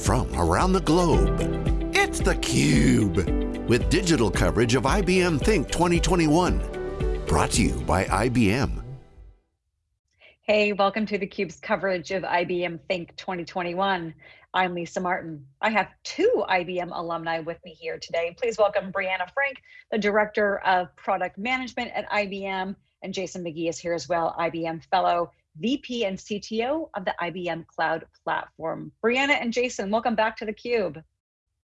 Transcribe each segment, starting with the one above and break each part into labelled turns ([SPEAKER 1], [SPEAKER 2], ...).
[SPEAKER 1] from around the globe. It's theCUBE, with digital coverage of IBM Think 2021. Brought to you by IBM.
[SPEAKER 2] Hey, welcome to theCUBE's coverage of IBM Think 2021. I'm Lisa Martin. I have two IBM alumni with me here today. Please welcome Brianna Frank, the Director of Product Management at IBM, and Jason McGee is here as well, IBM Fellow, VP and CTO of the IBM Cloud Platform. Brianna and Jason, welcome back to theCUBE.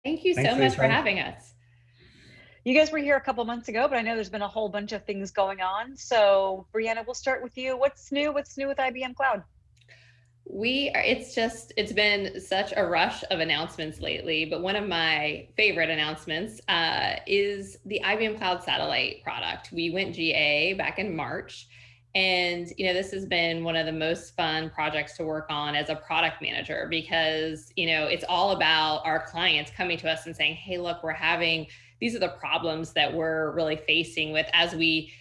[SPEAKER 3] Thank you Thanks so much for having us.
[SPEAKER 2] You guys were here a couple months ago, but I know there's been a whole bunch of things going on. So Brianna, we'll start with you. What's new? What's new with IBM Cloud?
[SPEAKER 3] We are, it's just, it's been such a rush of announcements lately, but one of my favorite announcements uh, is the IBM Cloud Satellite product. We went GA back in March and you know, this has been one of the most fun projects to work on as a product manager because you know, it's all about our clients coming to us and saying, hey, look, we're having, these are the problems that we're really facing with as we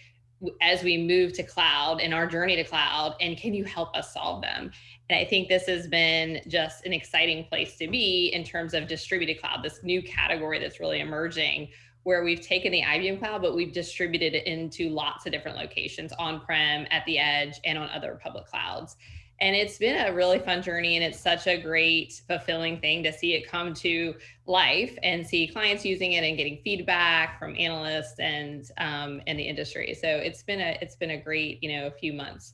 [SPEAKER 3] as we move to cloud and our journey to cloud and can you help us solve them? And i think this has been just an exciting place to be in terms of distributed cloud this new category that's really emerging where we've taken the IBM cloud, but we've distributed it into lots of different locations on-prem, at the edge, and on other public clouds. And it's been a really fun journey and it's such a great fulfilling thing to see it come to life and see clients using it and getting feedback from analysts and um, and the industry. So it's been a it's been a great, you know, a few months.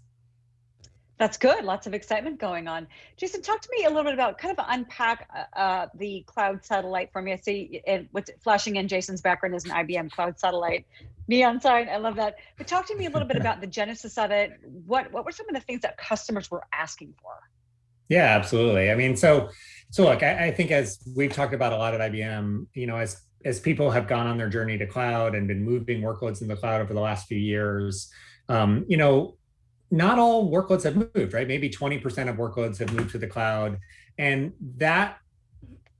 [SPEAKER 2] That's good. Lots of excitement going on. Jason, talk to me a little bit about kind of unpack uh, uh the cloud satellite for me. I see it, what's flashing in Jason's background is an IBM cloud satellite neon sign. I love that. But talk to me a little bit about the genesis of it. What what were some of the things that customers were asking for?
[SPEAKER 4] Yeah, absolutely. I mean, so so look, I, I think as we've talked about a lot at IBM, you know, as as people have gone on their journey to cloud and been moving workloads in the cloud over the last few years, um, you know, not all workloads have moved, right? Maybe 20% of workloads have moved to the cloud. And that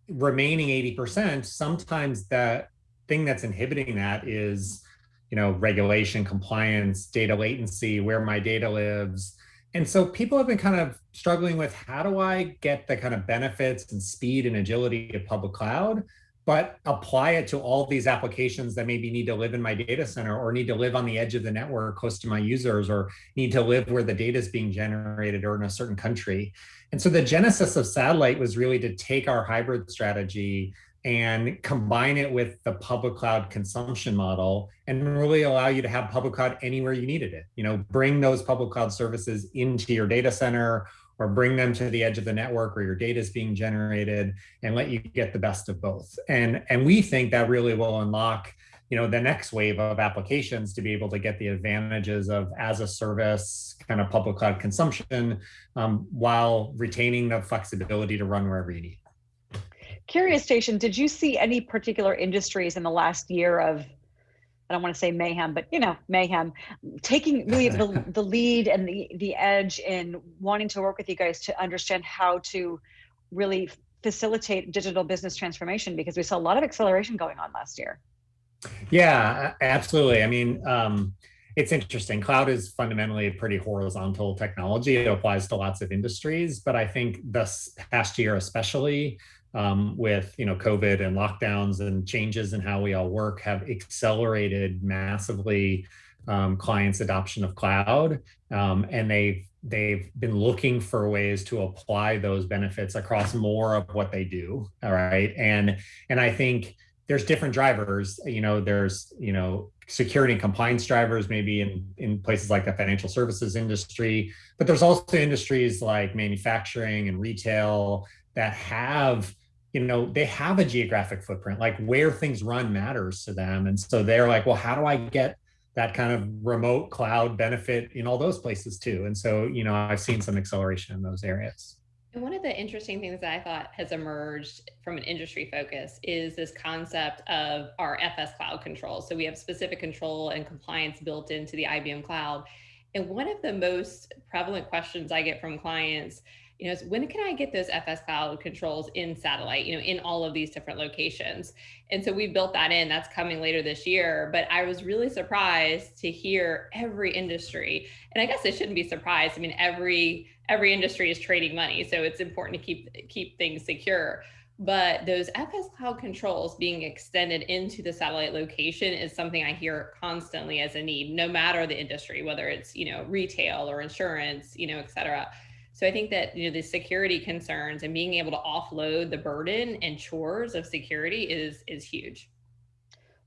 [SPEAKER 4] remaining 80%, sometimes the thing that's inhibiting that is, you know, regulation, compliance, data latency, where my data lives. And so people have been kind of struggling with how do I get the kind of benefits and speed and agility of public cloud but apply it to all these applications that maybe need to live in my data center or need to live on the edge of the network close to my users or need to live where the data is being generated or in a certain country. And so the genesis of satellite was really to take our hybrid strategy and combine it with the public cloud consumption model and really allow you to have public cloud anywhere you needed it. You know, bring those public cloud services into your data center or bring them to the edge of the network where your data is being generated and let you get the best of both. And, and we think that really will unlock you know, the next wave of applications to be able to get the advantages of as a service kind of public cloud consumption um, while retaining the flexibility to run wherever you need.
[SPEAKER 2] Curious Jason, did you see any particular industries in the last year of I don't want to say mayhem, but you know, mayhem, taking really the, the lead and the, the edge in wanting to work with you guys to understand how to really facilitate digital business transformation because we saw a lot of acceleration going on last year.
[SPEAKER 4] Yeah, absolutely. I mean, um, it's interesting. Cloud is fundamentally a pretty horizontal technology. It applies to lots of industries, but I think this past year especially, um, with you know COVID and lockdowns and changes in how we all work have accelerated massively um, clients' adoption of cloud, um, and they've they've been looking for ways to apply those benefits across more of what they do. All right, and and I think there's different drivers. You know, there's you know security and compliance drivers maybe in in places like the financial services industry, but there's also industries like manufacturing and retail that have you know they have a geographic footprint like where things run matters to them and so they're like well how do i get that kind of remote cloud benefit in all those places too and so you know i've seen some acceleration in those areas
[SPEAKER 3] and one of the interesting things that I thought has emerged from an industry focus is this concept of our FS cloud control. So we have specific control and compliance built into the IBM cloud. And one of the most prevalent questions I get from clients you know, when can I get those FS cloud controls in satellite, you know, in all of these different locations? And so we built that in, that's coming later this year. But I was really surprised to hear every industry, and I guess I shouldn't be surprised. I mean, every every industry is trading money, so it's important to keep keep things secure. but those FS Cloud controls being extended into the satellite location is something I hear constantly as a need, no matter the industry, whether it's, you know, retail or insurance, you know, et cetera. So I think that, you know, the security concerns and being able to offload the burden and chores of security is, is huge.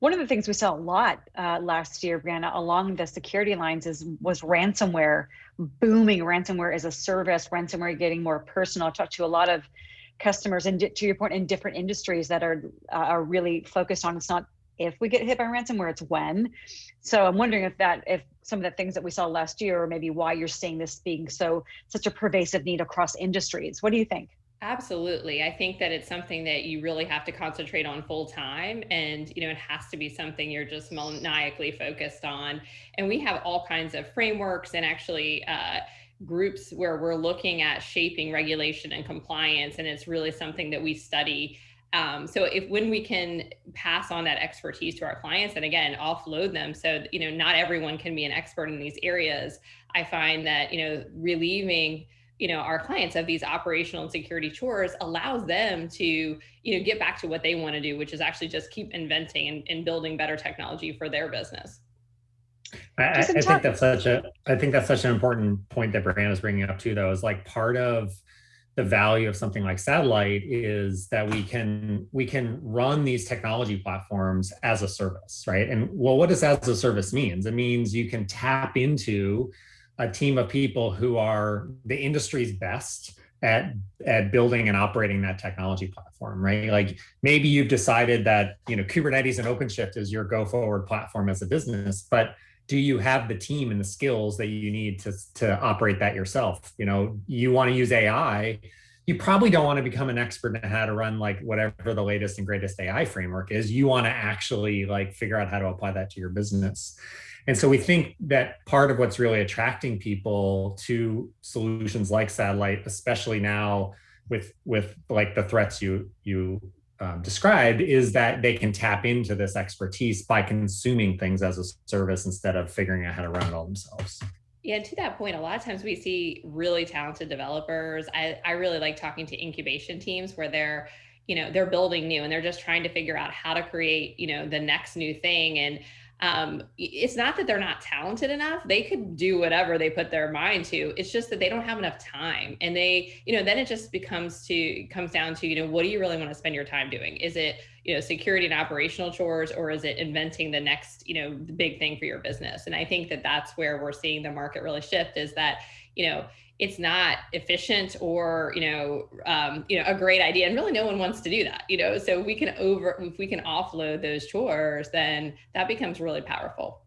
[SPEAKER 2] One of the things we saw a lot uh, last year, Brianna, along the security lines is was ransomware booming. Ransomware as a service, ransomware getting more personal. I talked to a lot of customers and to your point in different industries that are uh, are really focused on it's not if we get hit by ransomware it's when so i'm wondering if that if some of the things that we saw last year or maybe why you're seeing this being so such a pervasive need across industries what do you think
[SPEAKER 3] Absolutely. I think that it's something that you really have to concentrate on full time. And, you know, it has to be something you're just maniacally focused on. And we have all kinds of frameworks and actually, uh, groups where we're looking at shaping regulation and compliance, and it's really something that we study. Um, so if when we can pass on that expertise to our clients and again offload them. So you know not everyone can be an expert in these areas. I find that you know relieving you know our clients of these operational and security chores allows them to you know get back to what they want to do which is actually just keep inventing and, and building better technology for their business.
[SPEAKER 4] I, I think that's such a I think that's such an important point that Brianna is bringing up too, though, is like part of the value of something like satellite is that we can we can run these technology platforms as a service, right? And well, what does as a service means? It means you can tap into a team of people who are the industry's best at at building and operating that technology platform right like maybe you've decided that you know kubernetes and openshift is your go forward platform as a business but do you have the team and the skills that you need to, to operate that yourself? You know, you want to use AI, you probably don't want to become an expert in how to run like whatever the latest and greatest AI framework is. You want to actually like figure out how to apply that to your business. And so we think that part of what's really attracting people to solutions like satellite, especially now with with like the threats you you um, described is that they can tap into this expertise by consuming things as a service instead of figuring out how to run it all themselves.
[SPEAKER 3] Yeah, and to that point, a lot of times we see really talented developers. I, I really like talking to incubation teams where they're, you know, they're building new and they're just trying to figure out how to create, you know, the next new thing. And um, it's not that they're not talented enough. They could do whatever they put their mind to. It's just that they don't have enough time. And they, you know, then it just becomes to, comes down to, you know, what do you really want to spend your time doing? Is it, you know, security and operational chores, or is it inventing the next, you know, big thing for your business? And I think that that's where we're seeing the market really shift is that, you know, it's not efficient or you know um, you know a great idea and really no one wants to do that you know? So we can over if we can offload those chores then that becomes really powerful.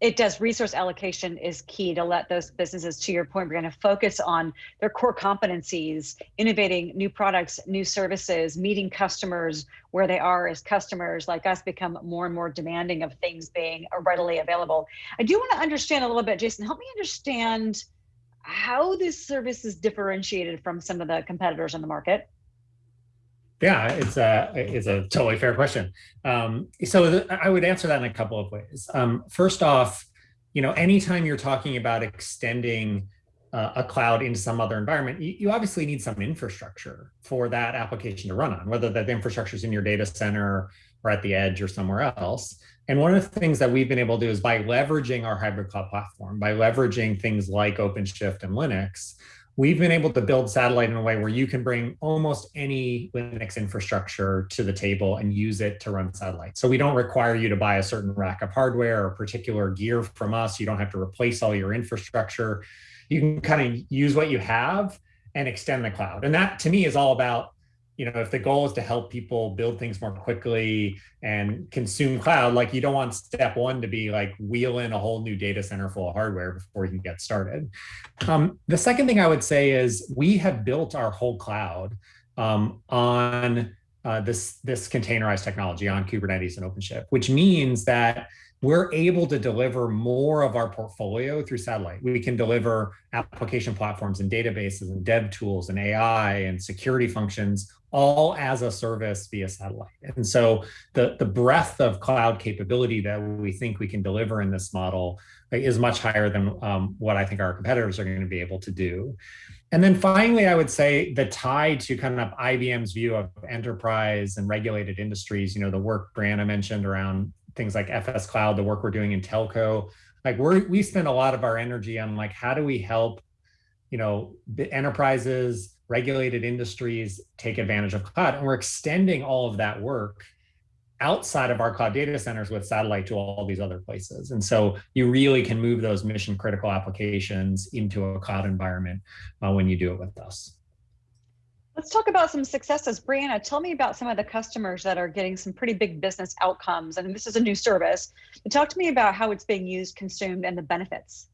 [SPEAKER 2] It does. Resource allocation is key to let those businesses to your point we're going to focus on their core competencies innovating new products new services meeting customers where they are as customers like us become more and more demanding of things being readily available. I do want to understand a little bit jason help me understand how this service is differentiated from some of the competitors on the market?
[SPEAKER 4] Yeah, it's a it's a totally fair question. Um, so I would answer that in a couple of ways. Um, first off, you know, anytime you're talking about extending uh, a cloud into some other environment, you, you, obviously need some infrastructure for that application to run on, whether that infrastructure is in your data center or at the edge or somewhere else. And one of the things that we've been able to do is by leveraging our hybrid cloud platform, by leveraging things like OpenShift and Linux, we've been able to build satellite in a way where you can bring almost any Linux infrastructure to the table and use it to run satellite. So we don't require you to buy a certain rack of hardware or particular gear from us. You don't have to replace all your infrastructure. You can kind of use what you have and extend the cloud. And that to me is all about you know, if the goal is to help people build things more quickly and consume cloud, like you don't want step one to be like wheel in a whole new data center full of hardware before you can get started. Um, the second thing I would say is we have built our whole cloud um, on uh, this, this containerized technology on Kubernetes and OpenShift, which means that we're able to deliver more of our portfolio through satellite. We can deliver application platforms and databases and dev tools and AI and security functions all as a service via satellite. And so the, the breadth of cloud capability that we think we can deliver in this model is much higher than um, what I think our competitors are going to be able to do. And then finally, I would say the tie to kind of IBM's view of enterprise and regulated industries, you know, the work Brianna mentioned around things like FS Cloud, the work we're doing in telco, like we we spend a lot of our energy on like, how do we help, you know, the enterprises, regulated industries take advantage of cloud? And we're extending all of that work outside of our cloud data centers with satellite to all these other places. And so you really can move those mission critical applications into a cloud environment uh, when you do it with us.
[SPEAKER 2] Let's talk about some successes. Brianna, tell me about some of the customers that are getting some pretty big business outcomes. And this is a new service. But talk to me about how it's being used, consumed, and the benefits.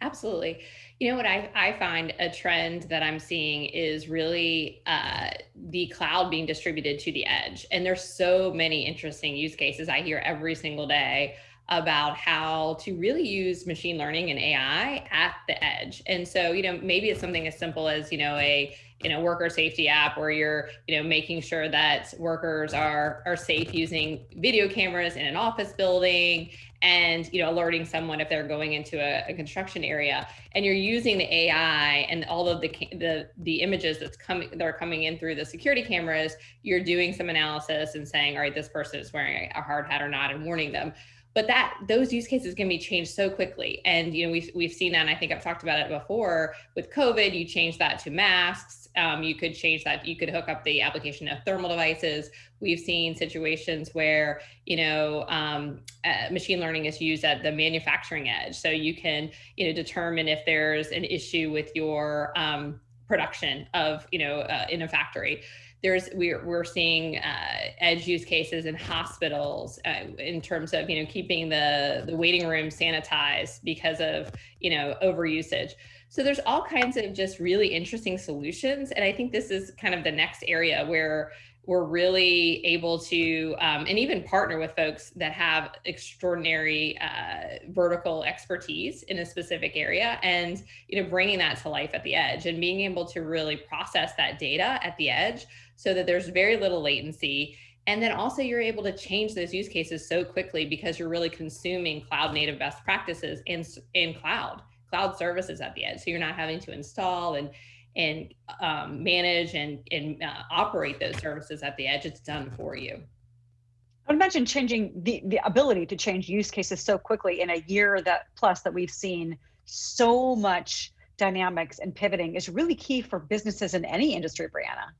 [SPEAKER 3] Absolutely. You know what I, I find a trend that I'm seeing is really uh, the cloud being distributed to the edge. And there's so many interesting use cases I hear every single day about how to really use machine learning and AI at the edge. And so, you know, maybe it's something as simple as, you know, a you know worker safety app where you're you know making sure that workers are are safe using video cameras in an office building and you know alerting someone if they're going into a, a, construction area. And you're using the ai and all of the the the images that's coming that are coming in through the security cameras you're doing some analysis and saying all right this person is wearing a hard hat or not and warning them. But that those use cases can be changed so quickly. And you know we've, we've seen that and i think i've talked about it before with covid you change that to masks um, you could change that. You could hook up the application of thermal devices. We've seen situations where, you know, um, uh, machine learning is used at the manufacturing edge. So you can, you know, determine if there's an issue with your um, production of, you know, uh, in a factory there's we're, we're seeing uh, edge use cases in hospitals uh, in terms of you know keeping the the waiting room sanitized because of you know overusage so there's all kinds of just really interesting solutions. And I think this is kind of the next area where we're really able to um, and even partner with folks that have extraordinary uh, vertical expertise in a specific area and you know bringing that to life at the edge and being able to really process that data at the edge so that there's very little latency and then also you're able to change those use cases so quickly because you're really consuming cloud native best practices in in cloud cloud services at the edge. So you're not having to install and and um, manage and, and uh, operate those services at the edge. It's done for you.
[SPEAKER 2] I would imagine changing the, the ability to change use cases so quickly in a year that plus that we've seen so much dynamics and pivoting is really key for businesses in any industry, Brianna.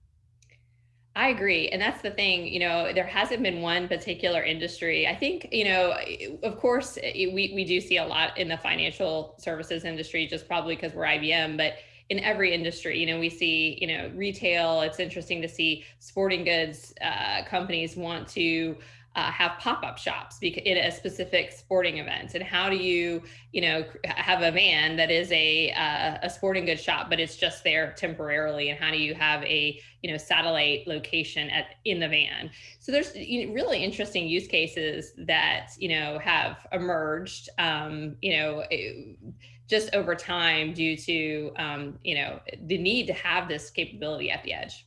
[SPEAKER 3] I agree. And that's the thing, you know, there hasn't been one particular industry. I think, you know, of course, we, we do see a lot in the financial services industry, just probably because we're IBM, but in every industry, you know, we see, you know, retail, it's interesting to see sporting goods uh, companies want to uh, have pop-up shops in a specific sporting event? And how do you you know have a van that is a uh, a sporting goods shop but it's just there temporarily? And how do you have a you know satellite location at in the van? So there's you know, really interesting use cases that you know have emerged um, you know it, just over time due to um, you know the need to have this capability at the edge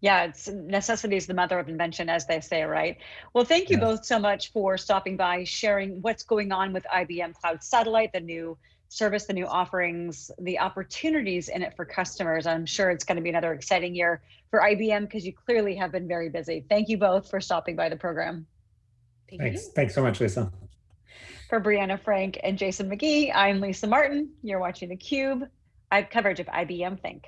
[SPEAKER 2] yeah, it's necessity is the mother of invention, as they say, right? Well, thank you yeah. both so much for stopping by, sharing what's going on with IBM Cloud Satellite, the new service, the new offerings, the opportunities in it for customers. I'm sure it's going to be another exciting year for IBM because you clearly have been very busy. Thank you both for stopping by the program.
[SPEAKER 4] Thank Thanks. You. Thanks so much, Lisa.
[SPEAKER 2] For Brianna Frank and Jason McGee, I'm Lisa Martin. You're watching theCUBE, I have coverage of IBM Think.